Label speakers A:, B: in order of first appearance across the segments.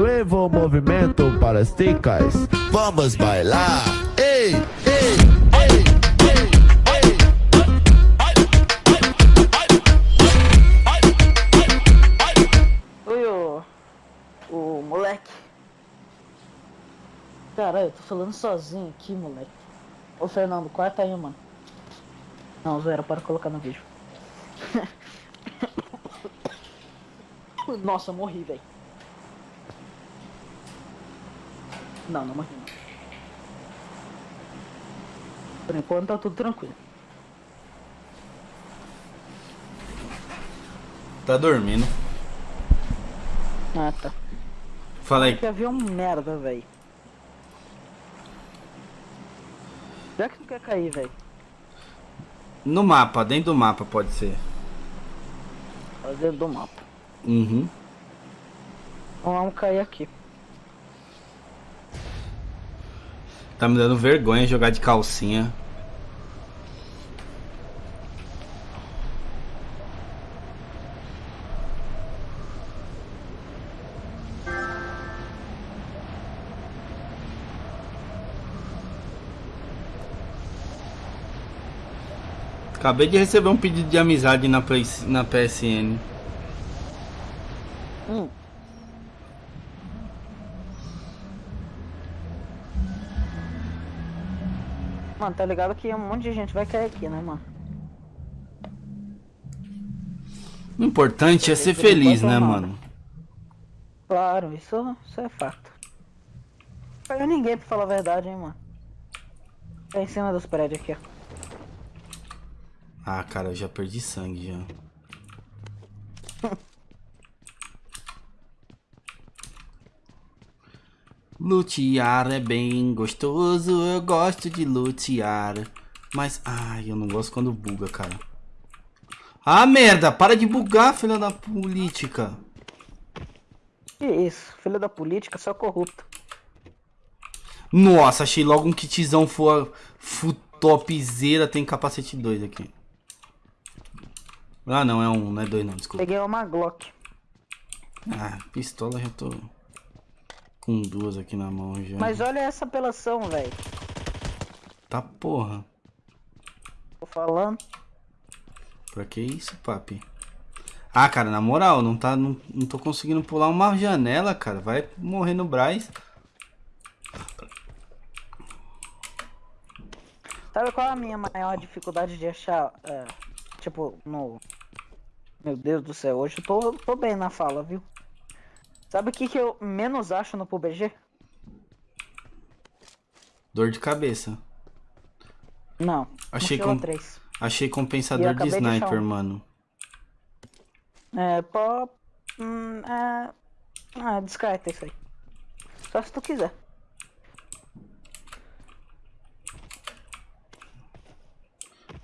A: Nuevo movimento para as ticas. Vamos bailar. Ei, ei, ei.
B: Oi, o, o moleque. Caralho, eu tô falando sozinho aqui, moleque. Ô, Fernando, corta aí, mano. Não, zoeira, para colocar no vídeo. Nossa, morri, velho. Não, não morri. Por enquanto tá tudo tranquilo.
C: Tá dormindo.
B: Ah, tá.
C: Fala aí.
B: Que avião merda, velho. Já que não quer cair, velho.
C: No mapa, dentro do mapa pode ser.
B: Dentro do mapa.
C: Uhum.
B: Então vamos cair aqui.
C: Tá me dando vergonha jogar de calcinha. Acabei de receber um pedido de amizade na, Play, na PSN.
B: Hum. Mano, tá ligado que um monte de gente vai cair aqui, né, mano?
C: O importante é ser feliz, né, mano?
B: Claro, isso, isso é fato. Não caiu ninguém pra falar a verdade, hein, mano. Tá em cima dos prédios aqui, ó.
C: Ah, cara, eu já perdi sangue já. Lutear é bem gostoso, eu gosto de lutear. Mas, ai, eu não gosto quando buga, cara. Ah, merda, para de bugar, filha da política.
B: Que isso, filha da política, só corrupto.
C: Nossa, achei logo um kitzão for, topzera, tem capacete 2 aqui. Ah, não, é um, não é dois não, desculpa.
B: Peguei uma Glock.
C: Ah, pistola já tô com duas aqui na mão já.
B: Mas olha essa apelação, velho.
C: Tá porra.
B: Tô falando.
C: Pra que isso, papi? Ah, cara, na moral, não, tá, não, não tô conseguindo pular uma janela, cara. Vai morrer no Braz.
B: Sabe qual é a minha maior dificuldade de achar, é, tipo, no... Meu Deus do céu, hoje eu tô, tô bem na fala, viu? Sabe o que, que eu menos acho no PUBG?
C: Dor de cabeça.
B: Não.
C: Achei, com... Achei compensador de sniper, de mano.
B: É, pó. Hum, é... Ah, descarta isso aí. Só se tu quiser.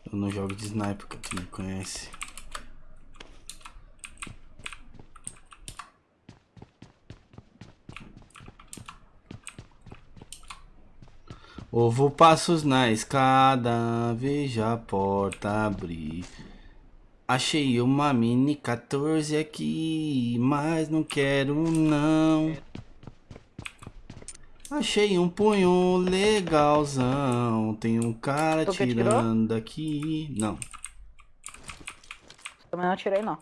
C: Eu não jogo de sniper, que tu me conhece. Ovo passos na escada, veja a porta abrir. Achei uma mini 14 aqui, mas não quero não. Achei um punho legalzão, tem um cara tu tirando aqui. Não.
B: Também não atirei não.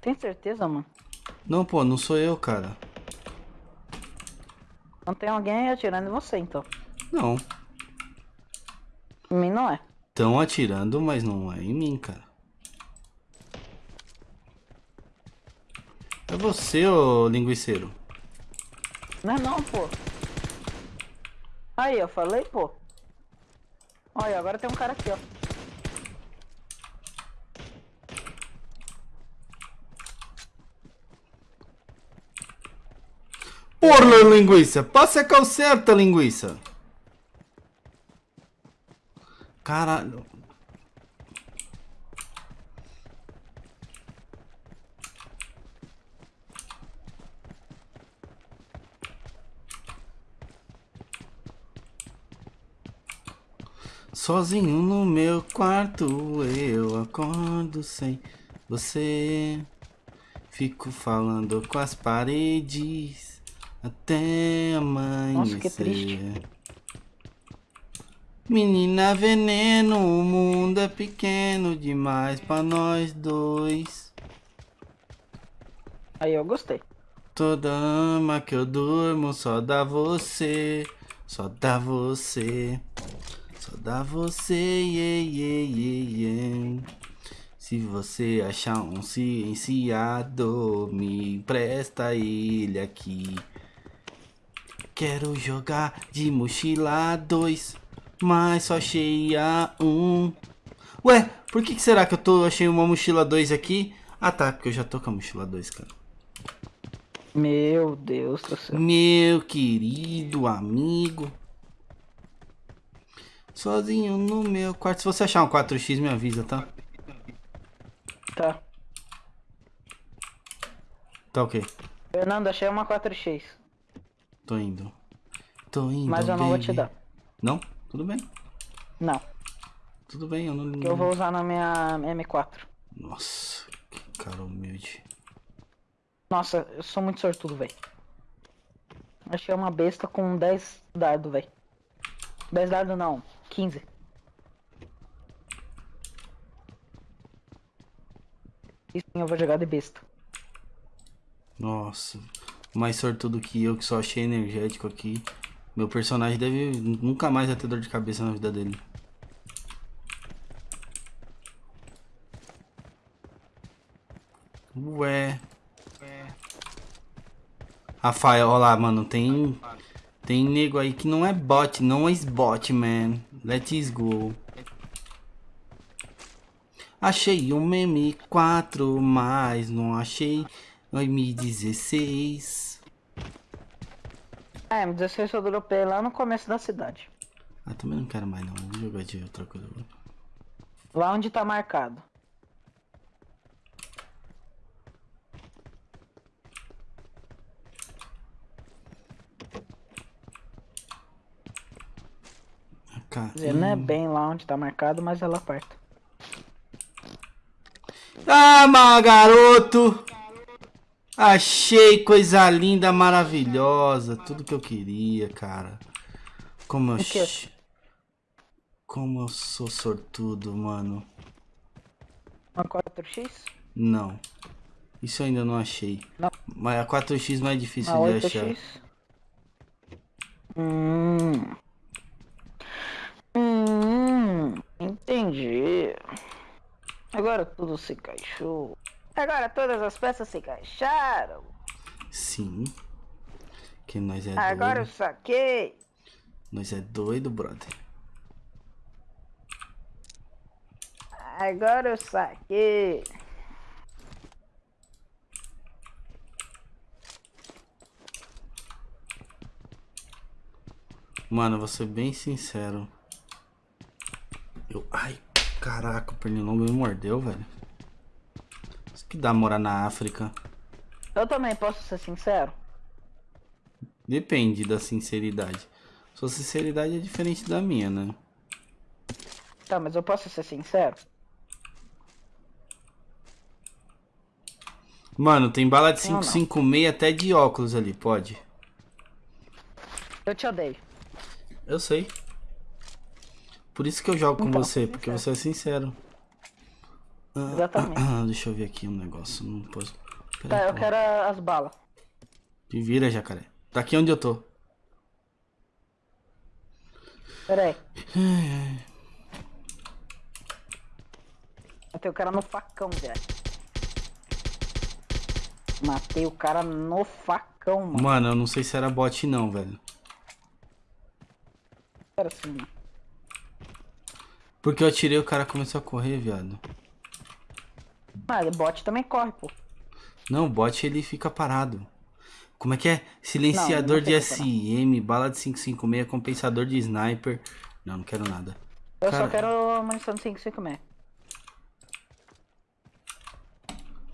B: Tem certeza, mano?
C: Não, pô, não sou eu, cara.
B: Não tem alguém atirando em você, então.
C: Não.
B: Em mim não é.
C: Estão atirando, mas não é em mim, cara. É você, ô linguiceiro.
B: Não é não, pô. Aí, eu falei, pô. Olha, agora tem um cara aqui, ó.
C: Porra, linguiça! Passa a calcerta, linguiça! Caralho. Sozinho no meu quarto eu acordo sem você. Fico falando com as paredes até amanhecer.
B: Nossa, que triste.
C: Menina veneno, o mundo é pequeno demais pra nós dois.
B: Aí eu gostei.
C: Toda ama que eu durmo só dá você, só dá você, só dá você, yeah, yeah, yeah, yeah. Se você achar um cienciado, me empresta ele aqui. Quero jogar de mochila 2, mas só achei a 1. Um. Ué, por que, que será que eu tô, achei uma mochila 2 aqui? Ah tá, porque eu já tô com a mochila 2, cara.
B: Meu Deus do céu.
C: Meu querido amigo. Sozinho no meu quarto. Se você achar um 4x, me avisa, tá?
B: Tá.
C: Tá ok.
B: Fernando, achei uma 4x.
C: Tô indo. Tô indo.
B: Mas eu não vou te
C: baby.
B: dar.
C: Não? Tudo bem.
B: Não.
C: Tudo bem, eu não.
B: Eu vou usar na minha M4.
C: Nossa, que cara humilde.
B: Nossa, eu sou muito sortudo, velho. Achei uma besta com 10 dardo, velho. 10 dardo não, 15. E sim, eu vou jogar de besta.
C: Nossa, mais sortudo que eu, que só achei energético aqui. Meu personagem deve nunca mais ter dor de cabeça na vida dele. Ué. Rafael, olha lá, mano, tem... Tem nego aí que não é bot, não é bot, man. Let's go. Achei um M4, mas não achei um M16.
B: É, M16 eu dropei lá no começo da cidade.
C: Ah, também não quero mais não, vou jogar de outra coisa.
B: Lá onde tá marcado. Quer dizer, não é bem lá onde tá marcado, mas é lá perto.
C: Ah, mas garoto! Achei coisa linda, maravilhosa. Tudo que eu queria, cara. Como eu... Ch- Como eu sou sortudo, mano.
B: Uma 4x?
C: Não. Isso eu ainda não achei.
B: Não.
C: Mas a 4x não é difícil de achar.
B: 8x? Hum. Hum. Entendi. Agora tudo se encaixou. Agora todas as peças se encaixaram.
C: Sim. Que nós é
B: Agora eu
C: doido.
B: saquei.
C: Nós é doido, brother.
B: Agora eu saquei.
C: Mano, vou ser bem sincero. Eu. Ai, caraca, o pernilongo me mordeu, velho. Que dá morar na África.
B: Eu também posso ser sincero.
C: Depende da sinceridade. Sua sinceridade é diferente da minha, né?
B: Tá, mas eu posso ser sincero.
C: Mano, tem bala de
B: Não, não.
C: 556 até de óculos ali, pode?
B: Eu te odeio.
C: Eu sei. Por isso que eu jogo com
B: Então,
C: você, porque você é sincero. Ah,
B: Exatamente.
C: ah, deixa eu ver aqui um negócio. Não posso. Pera
B: Tá,
C: aí,
B: eu
C: pô.
B: quero as balas.
C: Te vira, jacaré. Tá aqui onde eu tô.
B: Pera aí. Matei o cara no facão, velho. Matei o cara no facão, mano.
C: Mano, eu não sei se era bot não, velho.
B: Pera assim.
C: Porque eu atirei o cara começou a correr, viado.
B: Mas bot também corre, pô.
C: Não, o bot ele fica parado. Como é que é? Silenciador
B: não
C: de SM, bala de 556, compensador de sniper. Não, não quero nada.
B: Eu
C: Cara-
B: só quero munição de 556.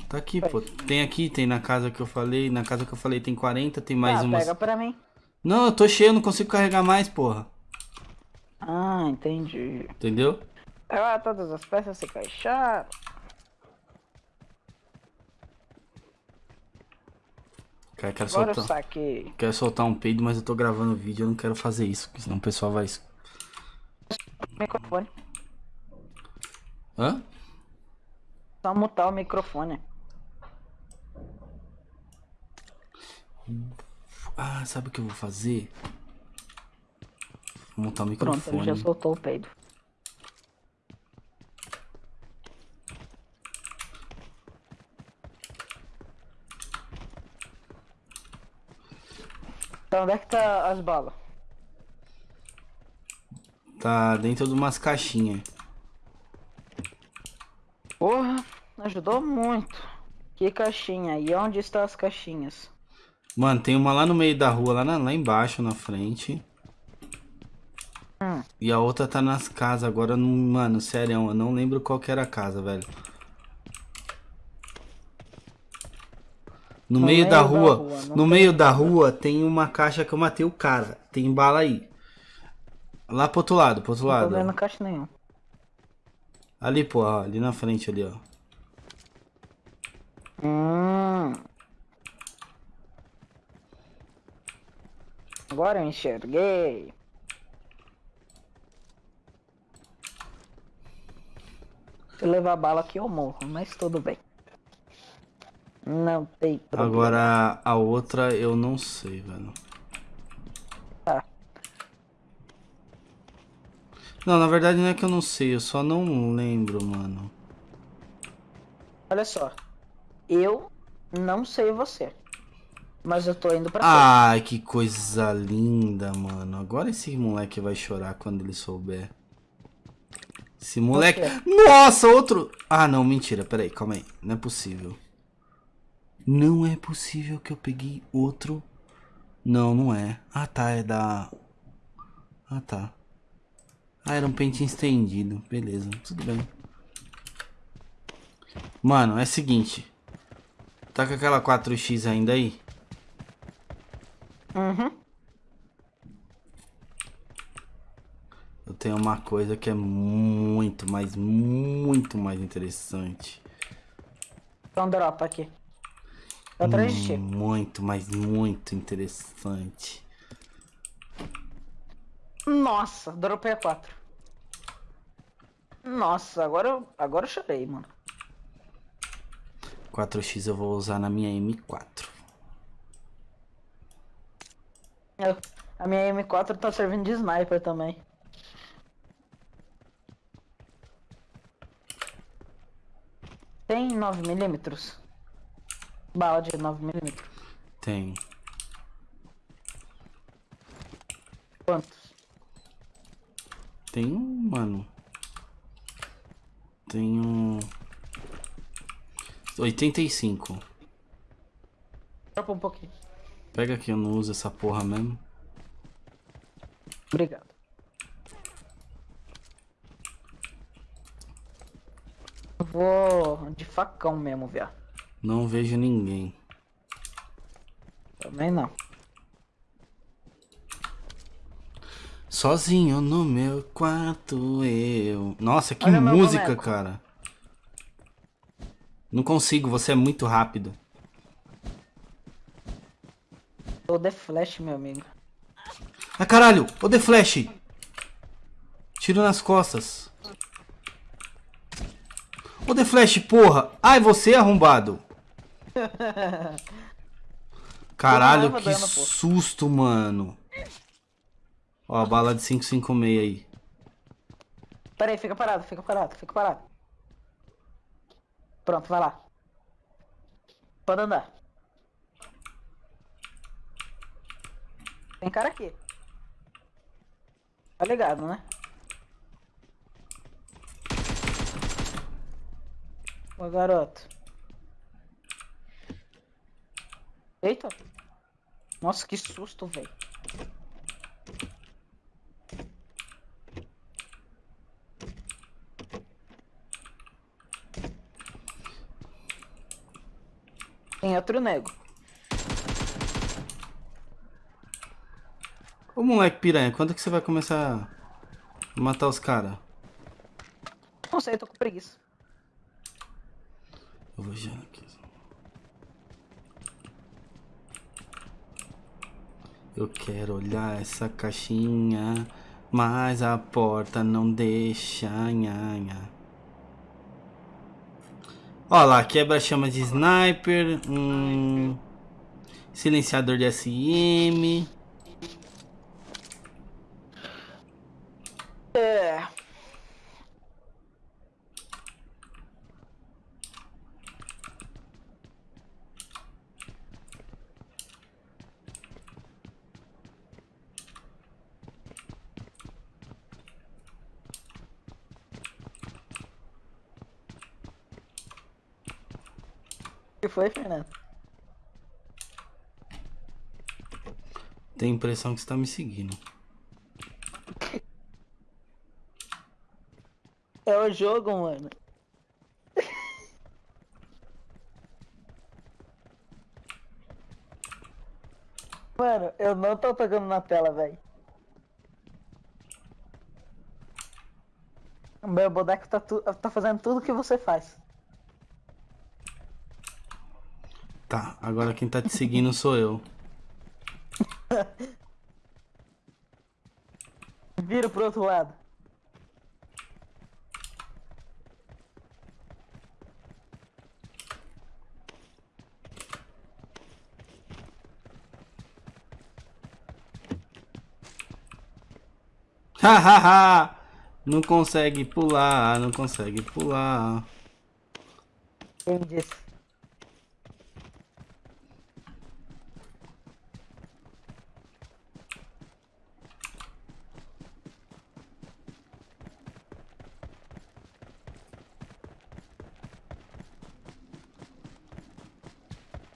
C: Tá aqui, pô. Tem aqui, tem na casa que eu falei. Na casa que eu falei tem 40, tem mais
B: ah,
C: umas.
B: pega pra mim.
C: Não, eu tô cheio, eu não consigo carregar mais, porra.
B: Ah, entendi.
C: Entendeu?
B: Agora todas as peças se encaixaram.
C: Cara, quero soltar,
B: saquei.
C: quero soltar um peido, mas eu tô gravando vídeo, eu não quero fazer isso, porque senão o pessoal vai...
B: Microfone.
C: Hã?
B: Só mutar o microfone.
C: Ah, sabe o que eu vou fazer? Vou montar o
B: Pronto, ele já
C: microfone.
B: soltou o peido. Então, onde é que tá as balas?
C: Tá dentro de umas caixinhas.
B: Porra, ajudou muito. Que caixinha? E onde estão as caixinhas?
C: Mano, tem uma lá no meio da rua, lá, na- lá embaixo, na frente.
B: Hum.
C: E a outra tá nas casas. Agora, não, mano, sério, eu não lembro qual que era a casa, velho. No, meio, da rua,
B: não
C: no
B: tem-
C: meio da rua tem uma caixa que eu matei o cara. Tem bala aí. Lá pro outro lado, pro outro
B: Não tô
C: lado.
B: vendo
C: ó.
B: caixa nenhum.
C: Ali, pô, ó, ali na frente ali, ó.
B: Hum. Agora eu enxerguei. Se eu levar bala aqui eu morro, mas tudo bem. Não tem problema.
C: Agora a outra eu não sei, velho.
B: Tá.
C: Não, na verdade não é que eu não sei, eu só não lembro, mano.
B: Olha só. Eu não sei você. Mas eu tô indo pra frente.
C: Ai, que coisa linda, mano. Agora esse moleque vai chorar quando ele souber. Esse moleque. Nossa, outro. Ah, não, mentira. Peraí, calma aí. Não é possível. Não é possível que eu peguei outro. Não, não é. Ah, tá. É da. Ah, tá. Ah, era um pente estendido. Beleza, tudo bem. Mano, é o seguinte. Tá com aquela 4x ainda aí?
B: Uhum.
C: Eu tenho uma coisa que é muito, mas muito mais interessante.
B: Então dropa aqui. Tô atrás de ti.
C: Muito, mas muito interessante.
B: Nossa, dropei a 4. Nossa, agora eu, agora eu chorei, mano.
C: 4x eu vou usar na minha M4.
B: Eu- a minha M4 tá servindo de sniper também. Tem 9mm? Bala de 9mm.
C: Tem.
B: Quantos?
C: Tem um, mano. Tem um. 85.
B: Dropa um pouquinho.
C: Pega aqui, eu não uso essa porra mesmo.
B: Obrigado. Eu vou de facão mesmo, viado.
C: Não vejo ninguém.
B: Também não.
C: Sozinho no meu quarto eu. Nossa, que
B: Olha
C: música, cara. Não consigo, você é muito rápido.
B: O The Flash, meu amigo.
C: Ah, caralho! Ô, The Flash! Tiro nas costas. Ô, The Flash, porra! Ai, você, arrombado! Caralho, que
B: pô.
C: susto, mano. Ó, a bala de 556 aí.
B: Pera aí, fica parado, fica parado, fica parado. Pronto, vai lá. Pode andar. Tem cara aqui. Tá ligado, né? Ô garoto. Eita. Nossa, que susto, velho. Tem outro nego.
C: Ô, moleque piranha, quando que você vai começar a matar os caras?
B: Não sei, eu tô com preguiça.
C: Eu vou já aqui. Eu quero olhar essa caixinha, mas a porta não deixa. Nha, nha. Ó lá, quebra-chama de sniper, um silenciador de SM.
B: É. que foi, Fernando?
C: Tenho a impressão que você tá me seguindo.
B: É o jogo, mano. Mano, eu não tô tocando na tela, velho. O meu boneco tá, tá fazendo tudo que você faz.
C: Tá, agora quem tá te seguindo sou eu.
B: Vira pro outro lado.
C: Hahaha! não consegue pular, não consegue pular.
B: Quem disse?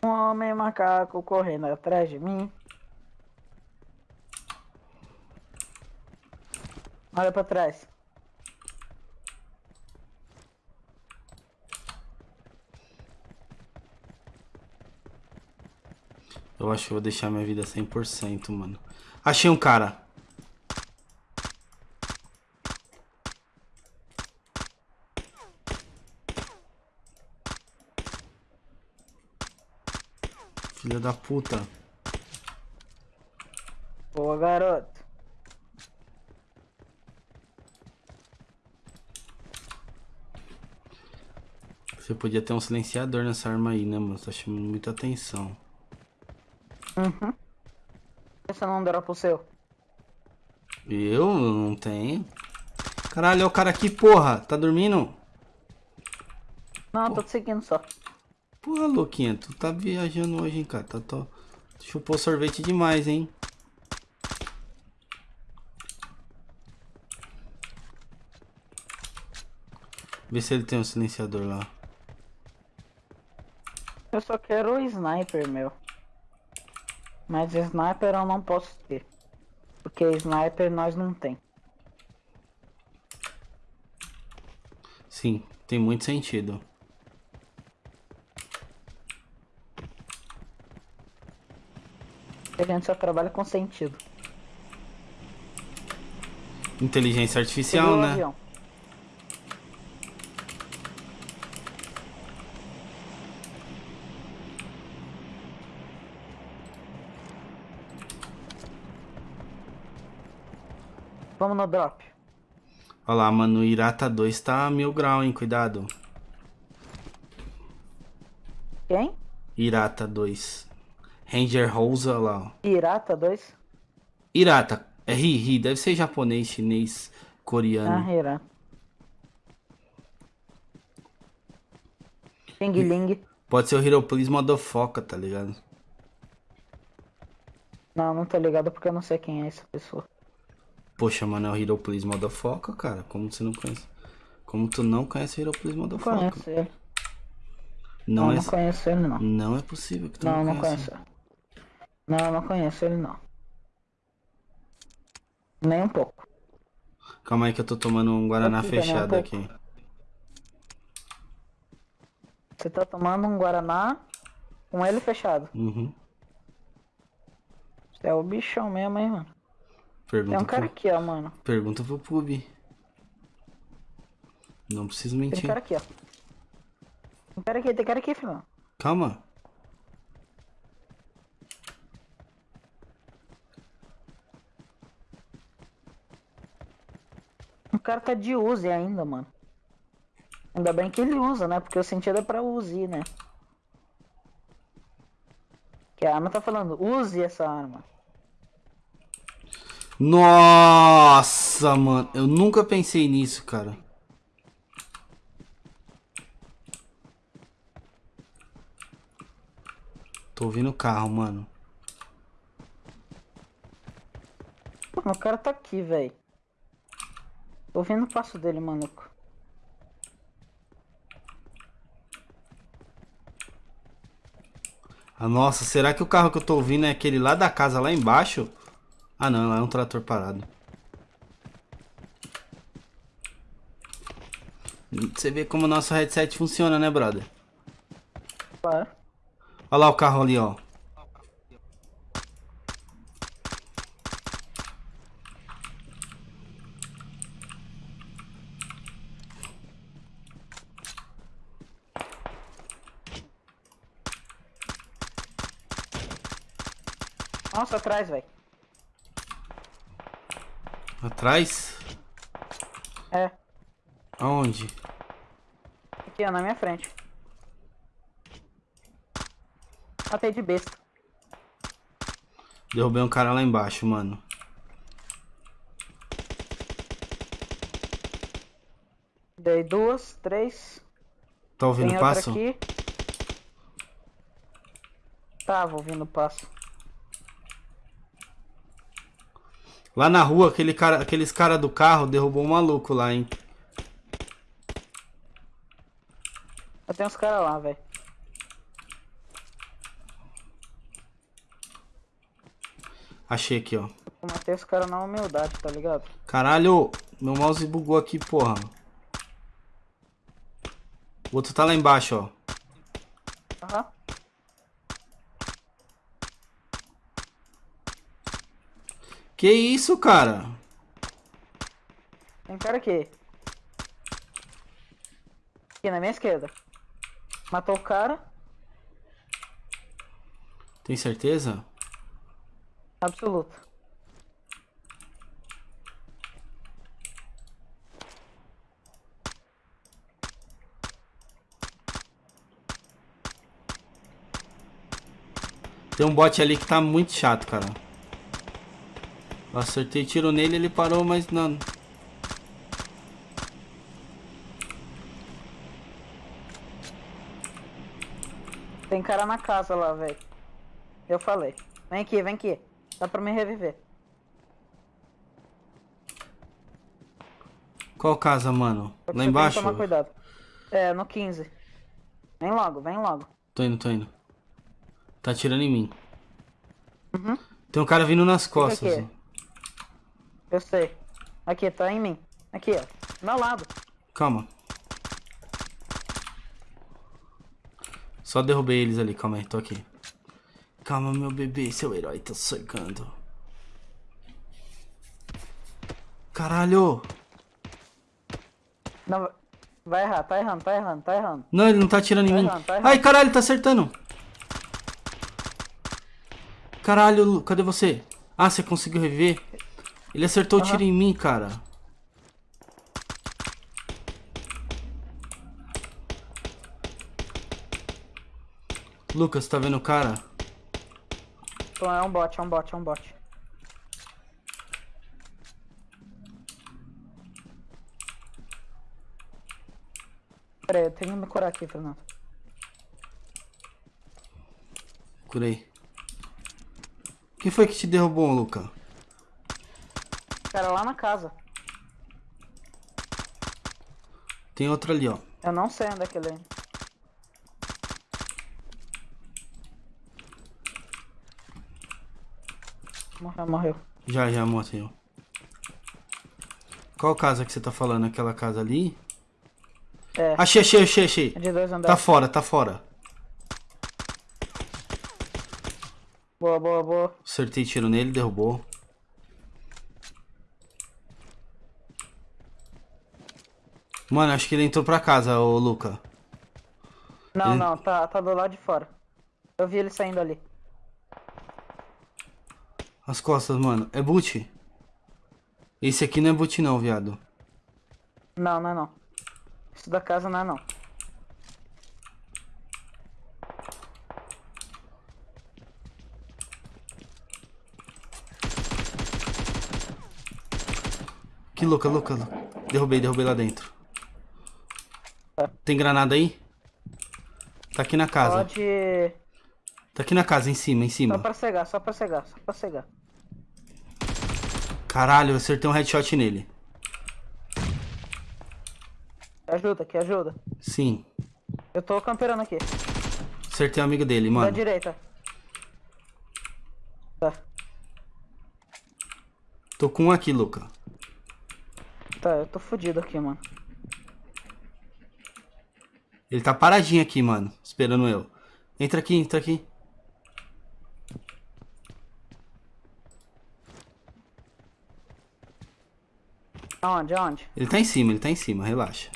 B: Um homem macaco correndo atrás de mim. Olha pra trás.
C: Eu acho que eu vou deixar minha vida 100%, mano. Achei um cara. Filha da puta.
B: Boa, garoto.
C: Você podia ter um silenciador nessa arma aí, né, mano? Tá chamando muita atenção.
B: Uhum. Você não dropa o seu.
C: Eu não tenho. Caralho, olha o cara aqui, porra. Tá dormindo?
B: Não, tô te seguindo só.
C: Porra, louquinha, tu tá viajando hoje, hein, cara. Tá, tô... Chupou sorvete demais, hein? Vê se ele tem um silenciador lá.
B: Eu só quero o sniper, meu. Mas sniper eu não posso ter. Porque sniper nós não tem.
C: Sim, tem muito sentido.
B: A gente só trabalha com sentido.
C: Inteligência artificial,
B: o
C: né?
B: avião? Vamos no drop.
C: Olha lá, mano, o Irata 2 tá mil grau, hein? Cuidado.
B: Quem?
C: Irata 2. Ranger Rosa, lá, ó.
B: Pirata 2?
C: Irata, é ri, ri, deve ser japonês, chinês, coreano.
B: Ah, Hira. Xing Ling.
C: Pode ser o Hiropolis Modofoca, tá ligado?
B: Não, não tô ligado porque eu não sei quem é essa pessoa.
C: Poxa, mano, é o Hiropolis Modofoca, cara. Como você não conhece? Como tu não conhece o Hiropolis
B: Não
C: Modofoca?
B: conheço ele.
C: Não,
B: Não,
C: é,
B: não conheço ele não.
C: não é possível que tu
B: Não,
C: não,
B: não
C: conheça.
B: conheço. Não, não conheço ele não. Nem um pouco.
C: Calma aí que eu tô tomando um Guaraná
B: Daniel,
C: fechado
B: um
C: aqui.
B: Você tá tomando um Guaraná com ele fechado.
C: Uhum.
B: Você é o bichão mesmo, hein, mano.
C: Pergunta,
B: Tem um cara
C: pro,
B: aqui, ó, mano.
C: pergunta pro Pub. Não preciso
B: Tem
C: mentir.
B: cara aqui, ó. Tem cara aqui, tem cara aqui, filho.
C: Calma.
B: Cara tá de Uzi ainda, mano. Ainda bem que ele usa, né? Porque o sentido é pra Uzi, né? Que a arma tá falando, use essa arma.
C: Nossa, mano. Eu nunca pensei nisso, cara. Tô ouvindo o carro, mano.
B: Mano, o cara tá aqui, velho. Tô ouvindo o passo dele, maluco.
C: Ah, nossa, será que o carro que eu tô ouvindo é aquele lá da casa, lá embaixo? Ah, não, lá é um trator parado. Você vê como o nosso headset funciona, né, brother?
B: Claro.
C: Olha lá o carro ali, ó.
B: Nossa, atrás, velho.
C: Atrás?
B: É.
C: Aonde?
B: Aqui, ó, na minha frente. Matei de besta.
C: Derrubei um cara lá embaixo, mano.
B: Dei duas, três.
C: Tá ouvindo
B: Tem
C: o passo?
B: aqui. Tava ouvindo o passo.
C: Lá na rua, aquele cara, aqueles cara do carro derrubou um maluco lá, hein?
B: Eu tenho uns caras lá, velho.
C: Achei aqui, ó.
B: Eu matei os caras na humildade, tá ligado?
C: Caralho, meu mouse bugou aqui, porra. O outro tá lá embaixo, ó. Que isso, cara?
B: Tem cara aqui. Aqui na minha esquerda. Matou o cara.
C: Tem certeza?
B: Absoluto.
C: Tem um bot ali que tá muito chato, cara. Acertei tiro nele, ele parou, mas não.
B: Tem cara na casa lá, velho. Eu falei. Vem aqui, vem aqui. Dá pra me reviver.
C: Qual casa, mano? Lá embaixo?
B: Tomar cuidado. É, no 15. Vem logo, vem logo.
C: Tô indo, tô indo. Tá atirando em mim.
B: Uhum.
C: Tem um cara vindo nas costas.
B: Eu sei. Aqui, tá em mim. Aqui, ó. Do meu lado.
C: Calma. Só derrubei eles ali, calma aí, tô aqui. Calma, meu bebê, seu herói tá cercando. Caralho!
B: Não, vai errar, tá errando, tá errando, tá errando.
C: Não, ele não tá atirando em
B: Tá
C: mim.
B: errando, tá errando.
C: Ai, caralho, tá acertando. Caralho, Lu, cadê você? Ah, você conseguiu reviver? Ele acertou o tiro em mim, cara. Lucas, tá vendo o cara?
B: Então é um bot, é um bot, é um bot. Pera aí, eu tenho que me curar aqui, Fernando.
C: Curei. Quem foi que te derrubou, Luca?
B: Cara, lá na casa.
C: Tem outro ali, ó.
B: Eu não sei onde é que ele é. Morreu, morreu.
C: Já, já, morreu. Qual casa que você tá falando? Aquela casa ali?
B: É,
C: Achei, achei, achei, achei.
B: é de dois
C: Tá
B: andares.
C: fora, tá fora.
B: Boa, boa, boa.
C: Acertei tiro nele, derrubou. Mano, acho que ele entrou pra casa, ô Luca.
B: Não,
C: Ele-
B: não, tá, tá do lado de fora. Eu vi ele saindo ali.
C: As costas, mano. É boot? Esse aqui não é boot não, viado.
B: Não, não é não. Isso da casa não é não.
C: Que louca, louca, louca. Derrubei, derrubei lá dentro. Tem granada aí? Tá aqui na casa.
B: Pode.
C: Tá aqui na casa, em cima, em
B: Só
C: cima.
B: pra cegar, só pra cegar, só pra cegar.
C: Caralho, eu acertei um headshot nele.
B: Que ajuda, que ajuda.
C: Sim.
B: Eu tô camperando aqui.
C: Acertei um amigo dele,
B: Da
C: mano.
B: direita. Tá,
C: Tô com um aqui, Luca.
B: tá, eu tô fudido aqui, mano.
C: Ele tá paradinho aqui, mano. Esperando eu. Entra aqui, entra aqui.
B: Aonde, aonde?
C: Ele tá em cima, ele tá em cima, relaxa.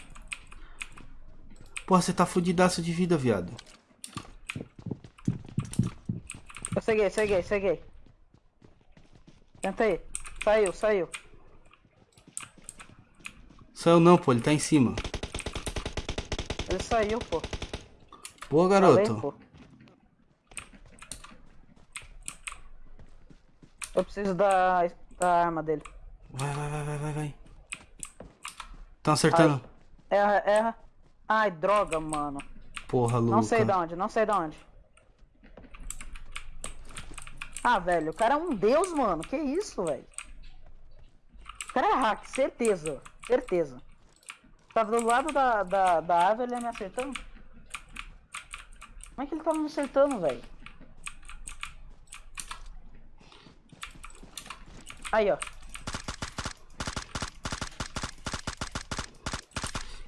C: Porra, você tá fudidaço de vida, viado.
B: Eu ceguei, ceguei, ceguei. Tenta aí. Saiu, saiu.
C: Saiu não, pô, ele tá em cima.
B: Ele saiu, pô.
C: Boa,
B: Falei,
C: garoto.
B: pô. Eu preciso da, da arma dele.
C: Vai, vai, vai, vai, vai, vai. Tão acertando.
B: Erra, erra. Ai, droga, mano.
C: Porra, Luca.
B: Não sei de onde, não sei de onde. Ah, velho, o cara é um deus, mano. Que isso, velho? O cara é hack, certeza. Certeza. Tava do lado da, da, da árvore, ele ia me acertando? Como é que ele tava me acertando, velho? Aí, ó.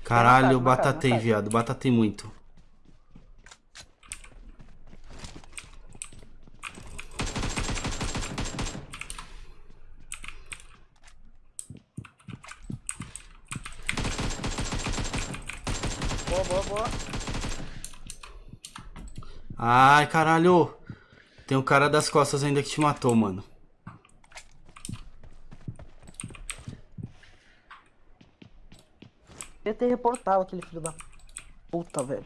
C: Caralho,
B: tá, tá,
C: batatei,
B: tá.
C: viado. Batatei muito.
B: Boa, boa, boa.
C: Ai, caralho. Tem um cara das costas ainda que te matou, mano.
B: Devia ter reportado aquele filho da puta, velho.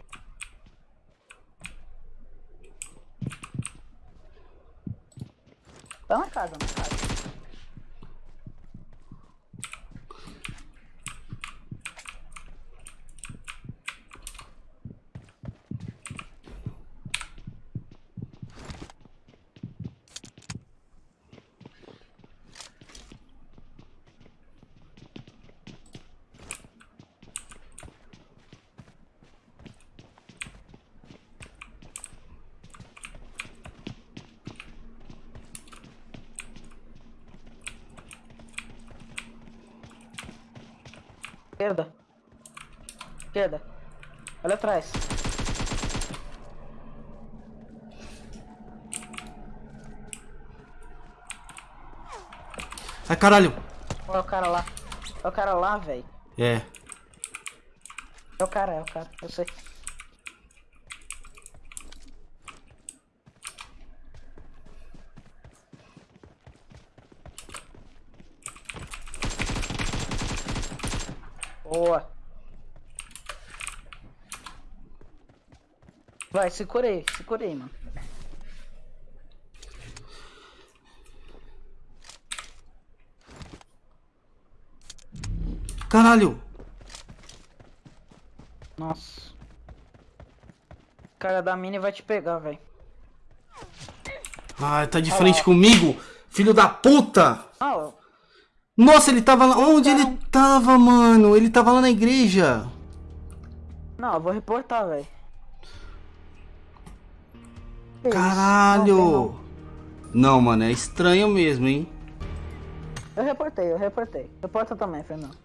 B: Tá na casa, na casa. Esquerda. Esquerda. Olha atrás.
C: Ai, caralho.
B: Olha o cara lá. É o cara lá, velho.
C: É.
B: É o cara, é o cara. Eu sei. Boa. Vai, se curei, se curei, mano.
C: Caralho.
B: Nossa. O cara da mini vai te pegar, velho.
C: Ai, tá de frente comigo. Filho da puta.
B: Ah,
C: Nossa, ele tava lá. Onde ele tava, mano? Ele tava lá na igreja.
B: não, eu vou reportar, velho. Não,
C: Caralho. Não, mano, é estranho mesmo, hein?
B: Eu reportei, eu reportei. Reporta também, Fernando.